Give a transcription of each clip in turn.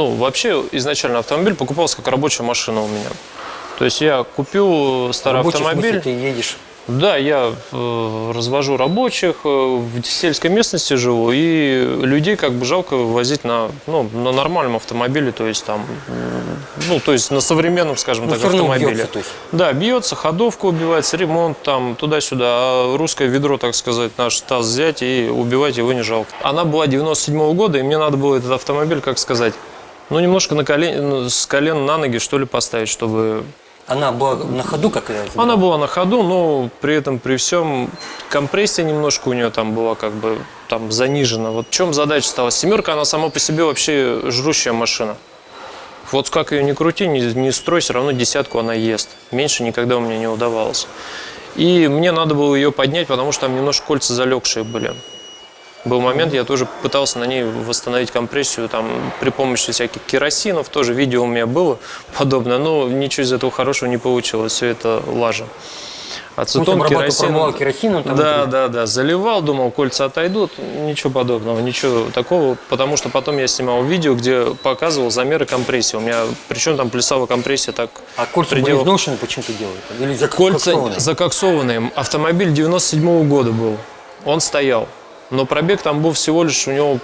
ну, вообще изначально автомобиль покупался как рабочая машина у меня. То есть я купил старый Рабочий, в смысле, автомобиль. ты едешь. Да, я э, развожу рабочих, э, в сельской местности живу, и людей как бы жалко возить на, ну, на нормальном автомобиле, то есть там, ну, то есть на современном, скажем Ну, так, автомобиле. бьется, то есть. Да, бьется, ходовка убивается, ремонт там туда-сюда, а русское ведро, так сказать, наш таз взять и убивать его не жалко. Она была 97 года, и мне надо было этот автомобиль, как сказать, ну, немножко на колен, ну, с колен на ноги, что ли, поставить, чтобы Она была на ходу, как я она была на ходу, но при этом, при всем, компрессия немножко у нее там была как бы там занижена. Вот в чем задача стала? Семерка, она сама по себе вообще жрущая машина. Вот как ее ни крути, не, не строй, все равно десятку она ест. Меньше никогда у меня не удавалось. И мне надо было ее поднять, потому что там немножко кольца залегшие были. Был момент, я тоже пытался на ней восстановить компрессию там, при помощи всяких керосинов, тоже видео у меня было подобное, но ничего из этого хорошего не получилось, все это лажа. Ацетон, обрабатывал, керосин. керосином там да, да, да, заливал, думал, кольца отойдут, ничего подобного, ничего такого, потому что потом я снимал видео, где показывал замеры компрессии. У меня, причем там плясала компрессия так А кольца были пределах- изношены, почему ты делаешь? Или Кольца закоксованные? закоксованные. Автомобиль 97 года был. Он стоял. Но пробег там был всего лишь у него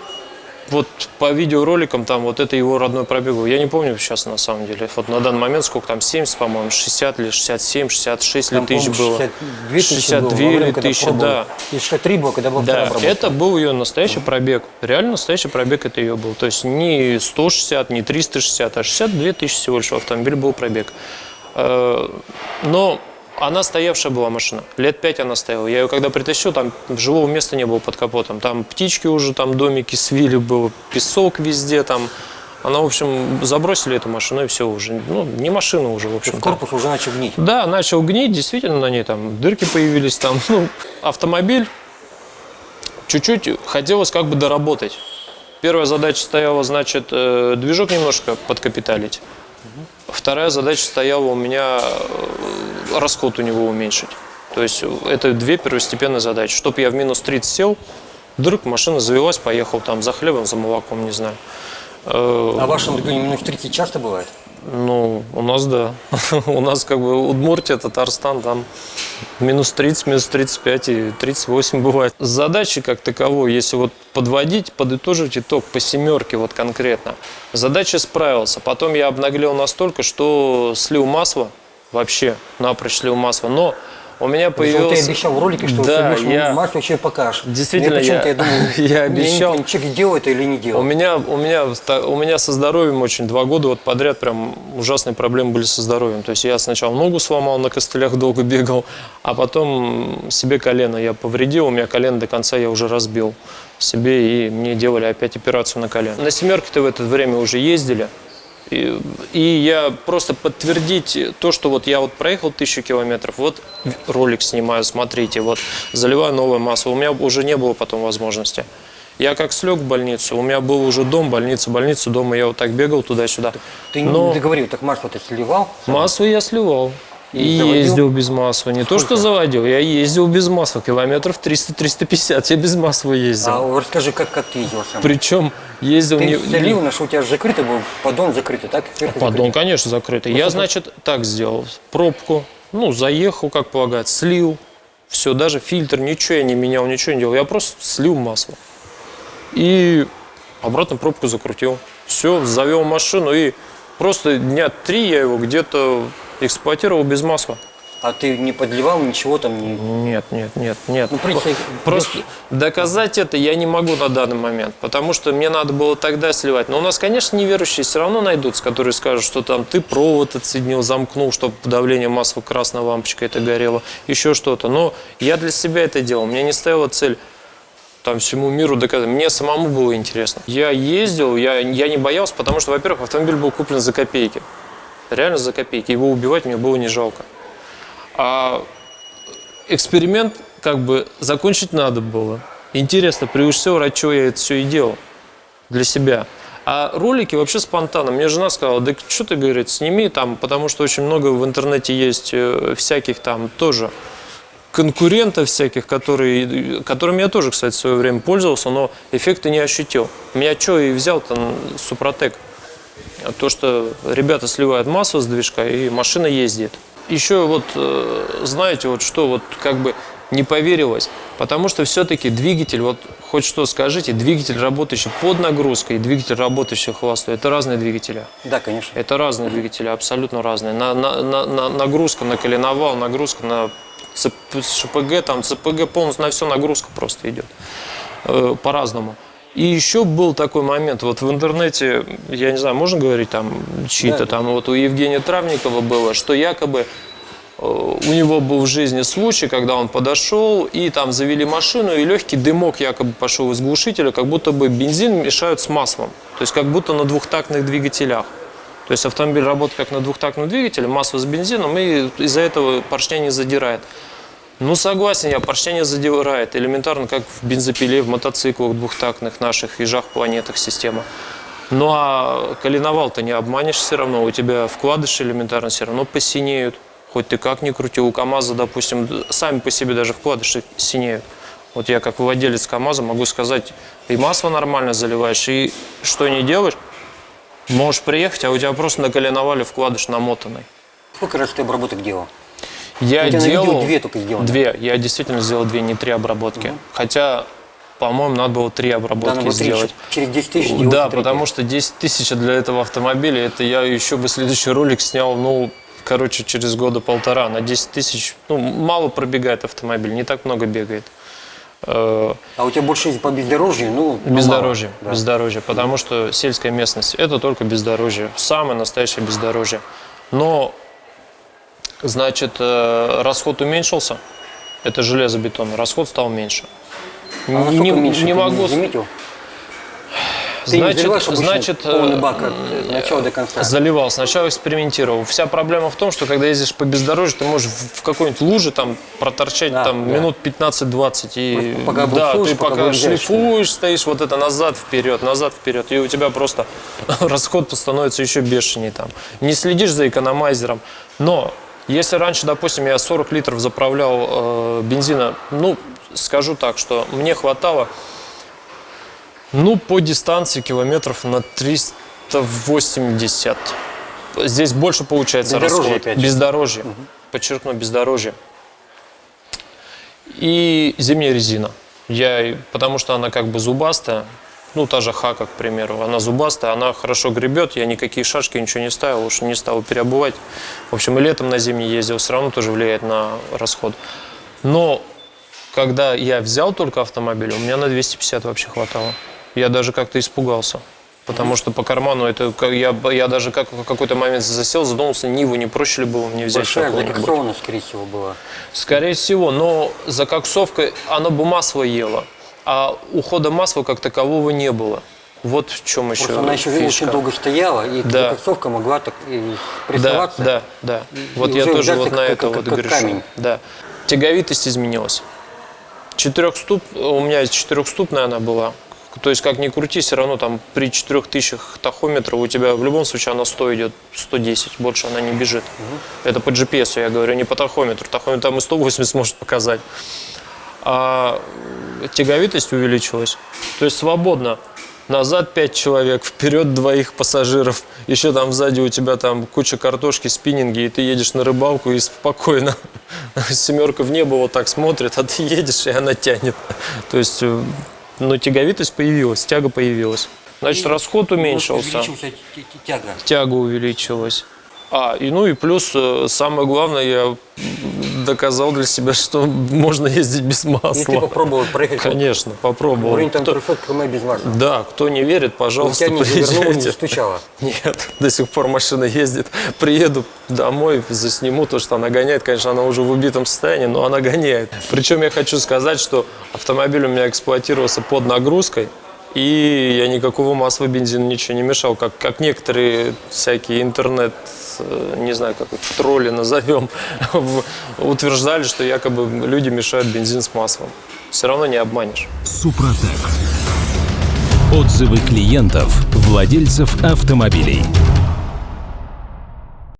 вот по видеороликам там вот это его родной пробег был. Я не помню сейчас на самом деле. Вот на данный момент сколько там 70, по-моему, 60 или 67, 66 ли Там, тысяч по-моему, было. 62 тысячи 62 было во время, или тысячи, да. И 63 было, когда был Да, это был ее настоящий пробег. Реально настоящий пробег это ее был. То есть не 160, не 360, а 62 тысячи всего лишь автомобиль был пробег. Э, Но она стоявшая была машина. Лет пять она стояла. Я ее когда притащил, там живого места не было под капотом. Там птички уже, там домики свили было, песок везде там. Она, в общем, забросили эту машину и все уже. Ну, не машина уже, в общем. Корпус уже начал гнить. Да, начал гнить, действительно на ней там дырки появились там. Ну, автомобиль чуть-чуть хотелось как бы доработать. Первая задача стояла, значит, э, движок немножко подкапиталить. Вторая задача стояла у меня э, расход у него уменьшить. То есть э, это две первостепенные задачи. Чтобы я в минус 30 сел, вдруг машина завелась, поехал там за хлебом, за молоком, не знаю. Э, А в вашем регионе минус 30 часто бывает? Ну, у нас да. у нас как бы Удмуртия, Татарстан, там минус 30, минус 35 и 38 бывает. Задачи как таковой, если вот подводить, подытожить итог по семерке вот конкретно. Задача справился. Потом я обнаглел настолько, что слил масло, вообще напрочь слил масло. Но у меня что появилось... ты обещал в ролике, что да, ты я... масло вообще покажешь. Действительно, почему-то я- думаю, я обещал. не- Человек делает это или не У делает. меня, у, меня, у меня со здоровьем очень два года вот подряд прям ужасные проблемы были со здоровьем. То есть я сначала ногу сломал, на костылях долго бегал, а потом себе колено я повредил, у меня колено до конца я уже разбил себе, и мне делали опять операцию на колено. На семерке-то в это время уже ездили, и, и я просто подтвердить то, что вот я вот проехал тысячу километров, вот ролик снимаю, смотрите, вот заливаю новое масло. У меня уже не было потом возможности. Я как слег в больницу, у меня был уже дом, больница, больница, дома я вот так бегал туда-сюда. Ты Но не договорил, так масло ты сливал? масло я сливал. И И, заводил? ездил без масла. Не то, что Сколько? заводил, я ездил без масла. Километров 300-350 я без масла ездил. А расскажи, как, как ты ездил сам? Причем ездил Ты не... залил, на что у тебя закрытый был, поддон закрытый, так? Сверху Поддон, закрытый. конечно, закрытый. Я, значит, так сделал. Пробку, ну, заехал, как полагается, слил. Все, даже фильтр, ничего я не менял, ничего не делал. Я просто слил масло. И обратно пробку закрутил. Все, завел машину и просто дня три я его где-то эксплуатировал без масла. А ты не подливал ничего там? Не... Нет, нет, нет, нет. Ну, принципе, Просто доказать это я не могу на данный момент, потому что мне надо было тогда сливать. Но у нас, конечно, неверующие все равно найдутся, которые скажут, что там ты провод отсоединил, замкнул, чтобы давление масла красная лампочка это горело, еще что-то. Но я для себя это делал. Мне не стояла цель там всему миру доказать. Мне самому было интересно. Я ездил, я, я не боялся, потому что, во-первых, автомобиль был куплен за копейки. Реально за копейки. Его убивать мне было не жалко. А эксперимент как бы закончить надо было. Интересно, превыше всего, ради чего я это все и делал. Для себя. А ролики вообще спонтанно. Мне жена сказала, да что ты, говорит, сними там, потому что очень много в интернете есть э, всяких там тоже конкурентов всяких, которые, которыми я тоже, кстати, в свое время пользовался, но эффекта не ощутил. Меня что и взял там Супротек. То, что ребята сливают масло с движка, и машина ездит. Еще вот, э, знаете, вот что вот как бы не поверилось, потому что все-таки двигатель, вот хоть что скажите, двигатель, работающий под нагрузкой, и двигатель, работающий холостой, это разные двигатели. Да, конечно. Это разные двигатели, абсолютно разные. На, на- на- на- нагрузка на коленовал, нагрузка на ЦП, ШПГ, там ЦПГ полностью на все нагрузка просто идет. Э, по-разному. И еще был такой момент, вот в интернете, я не знаю, можно говорить там чьи-то Да. там, вот у Евгения Травникова было, что якобы э, у него был в жизни случай, когда он подошел и там завели машину, и легкий дымок якобы пошел из глушителя, как будто бы бензин мешают с маслом. То есть как будто на двухтактных двигателях. То есть автомобиль работает как на двухтактном двигателе, масло с бензином, и из-за этого поршня не задирает. Ну, согласен я, поршня не задирает. Элементарно, как в бензопиле, в мотоциклах двухтактных наших, ежах, планетах система. Ну, а коленовал-то не обманешь все равно. У тебя вкладыши элементарно все равно посинеют. Хоть ты как ни крути. У КАМАЗа, допустим, сами по себе даже вкладыши синеют. Вот я как владелец КАМАЗа могу сказать, и масло нормально заливаешь, и что не делаешь, можешь приехать, а у тебя просто на коленовале вкладыш намотанный. Сколько раз ты обработок делал? Я видео делал две только сделаны. Две. Я действительно сделал две, не три обработки. Хотя, по-моему, надо было три Да, обработки надо три, сделать. через 10 тысяч Да, третью. потому что 10 тысяч для этого автомобиля, это я еще бы следующий ролик снял, ну, короче, через года полтора. На 10 тысяч, ну, мало пробегает автомобиль, не так много бегает. Э, А у тебя больше по бездорожью, ну, ну, Бездорожье, мало, да. бездорожье, потому что сельская местность – это только бездорожье, самое настоящее бездорожье. Но, значит, э, расход уменьшился, это железобетон, расход стал меньше. А не, меньше не могу, заметил? Ты значит, заливаешь значит, полный э, бак от э, начала до конца? Заливал, сначала экспериментировал. Вся проблема в том, что когда ездишь по бездорожью, ты можешь в какой-нибудь луже там проторчать Да, там да. минут 15-20. И пока да, ты пока пока шлифуешь, стоишь вот это назад, вперед, назад, вперед. И у тебя просто расход становится еще бешенее там. Не следишь за экономайзером. Но если раньше, допустим, я 40 литров заправлял э, бензина, ну, скажу так, что мне хватало ну, по дистанции километров на 380. Здесь больше получается Бездорожье расход. опять. Бездорожье. Подчеркну, бездорожье. И зимняя резина. Я, потому что она как бы зубастая. Ну, та же Хака, к примеру. Она зубастая, она хорошо гребет. Я никакие шашки, ничего не ставил, уж не стал переобувать. В общем, и летом на зимний ездил, все равно тоже влияет на расход. Но когда я взял только автомобиль, у меня на 250 вообще хватало. Я даже как-то испугался. Потому что по карману это я, я даже как, в какой-то момент засел, задумался, Ниву не проще ли было мне взять Большая закоксованность, скорее всего, была. Скорее всего, но закоксовка, оно бы масло ело, а ухода масла как такового не было. Вот в чем еще Просто она еще фишка. очень долго стояла, и Да. закоксовка могла так и Да, прессоваться. да, да. Вот и я тоже вот на как- это как- вот как грешу. камень. Да. Тяговитость изменилась. Четырехступ, у меня четырехступная она была. То есть, как ни крути, все равно там при 4000 тахометров у тебя в любом случае она 100 идет, 110, больше она не бежит. Это по GPS, я говорю, не по тахометру. Тахометр там и 180 может показать. А тяговитость увеличилась. То есть свободно. Назад пять человек, вперед двоих пассажиров. Еще там сзади у тебя там куча картошки, спиннинги, и ты едешь на рыбалку и спокойно. Семерка в небо вот так смотрит, а ты едешь, и она тянет. То есть, э, ну, тяговитость появилась, тяга появилась. Значит, расход уменьшился тяга. тяга увеличилась. А, и ну и плюс, э, самое главное, я доказал для себя, что можно ездить без ты масла. попробовал проехать Конечно, попробовал. уровень там Кто- 300 км без масла. Да, кто не верит, пожалуйста, тебя не завернуло, не стучало. Нет, до сих пор машина ездит. Приеду домой, засниму то, что она гоняет. Конечно, она уже в убитом состоянии, но она гоняет. Причем я хочу сказать, что автомобиль у меня эксплуатировался под нагрузкой. И я никакого масла, бензина, ничего не мешал. Как, как некоторые всякие интернет, э, не знаю, как тролли назовем, утверждали, что якобы люди мешают бензин с маслом. Все равно не обманешь. Супротек. Отзывы клиентов, владельцев автомобилей.